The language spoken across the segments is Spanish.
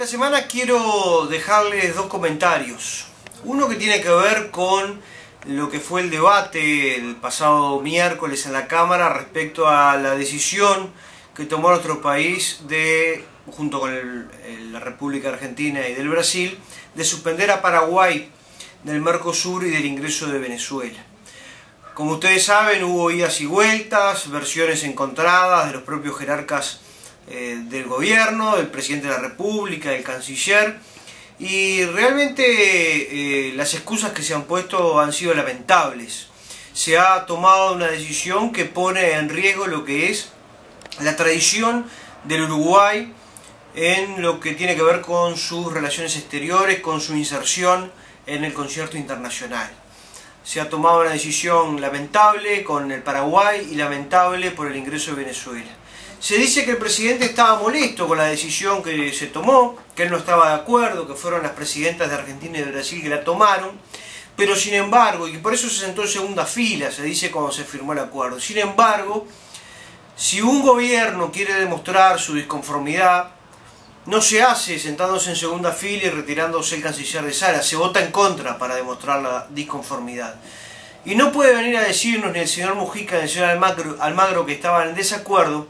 Esta semana quiero dejarles dos comentarios. Uno que tiene que ver con lo que fue el debate el pasado miércoles en la Cámara respecto a la decisión que tomó nuestro país de, junto con la República Argentina y del Brasil, de suspender a Paraguay del Mercosur y del ingreso de Venezuela. Como ustedes saben, hubo idas y vueltas, versiones encontradas de los propios jerarcas eh, del gobierno, del presidente de la República, del canciller, y realmente eh, las excusas que se han puesto han sido lamentables. Se ha tomado una decisión que pone en riesgo lo que es la tradición del Uruguay en lo que tiene que ver con sus relaciones exteriores, con su inserción en el concierto internacional. Se ha tomado una decisión lamentable con el Paraguay y lamentable por el ingreso de Venezuela. Se dice que el presidente estaba molesto con la decisión que se tomó, que él no estaba de acuerdo, que fueron las presidentas de Argentina y de Brasil que la tomaron, pero sin embargo, y por eso se sentó en segunda fila, se dice cuando se firmó el acuerdo, sin embargo, si un gobierno quiere demostrar su disconformidad, no se hace sentándose en segunda fila y retirándose el canciller de Sara, se vota en contra para demostrar la disconformidad. Y no puede venir a decirnos ni el señor Mujica ni el señor Almagro, Almagro que estaban en desacuerdo,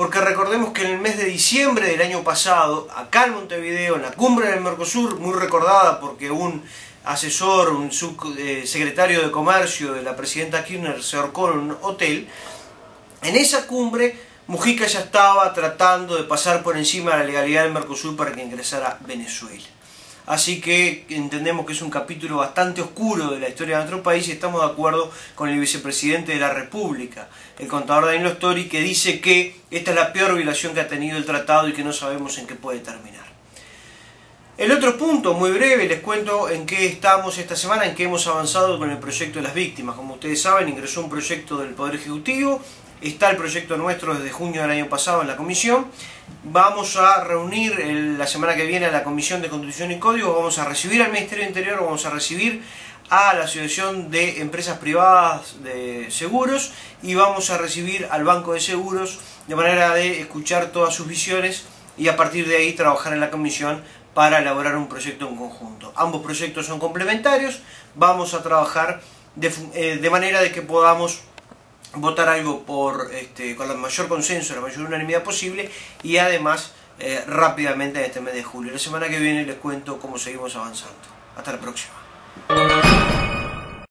porque recordemos que en el mes de diciembre del año pasado, acá en Montevideo, en la cumbre del Mercosur, muy recordada porque un asesor, un subsecretario de Comercio de la presidenta Kirchner se ahorcó en un hotel, en esa cumbre Mujica ya estaba tratando de pasar por encima de la legalidad del Mercosur para que ingresara Venezuela. Así que entendemos que es un capítulo bastante oscuro de la historia de nuestro país y estamos de acuerdo con el vicepresidente de la República, el contador Danilo Story, que dice que esta es la peor violación que ha tenido el tratado y que no sabemos en qué puede terminar. El otro punto, muy breve, les cuento en qué estamos esta semana, en qué hemos avanzado con el proyecto de las víctimas. Como ustedes saben, ingresó un proyecto del Poder Ejecutivo Está el proyecto nuestro desde junio del año pasado en la comisión. Vamos a reunir la semana que viene a la Comisión de Constitución y Código. Vamos a recibir al Ministerio Interior, vamos a recibir a la Asociación de Empresas Privadas de Seguros y vamos a recibir al Banco de Seguros de manera de escuchar todas sus visiones y a partir de ahí trabajar en la comisión para elaborar un proyecto en conjunto. Ambos proyectos son complementarios, vamos a trabajar de, eh, de manera de que podamos votar algo por este, con el mayor consenso, la mayor unanimidad posible y además eh, rápidamente en este mes de julio. La semana que viene les cuento cómo seguimos avanzando. Hasta la próxima.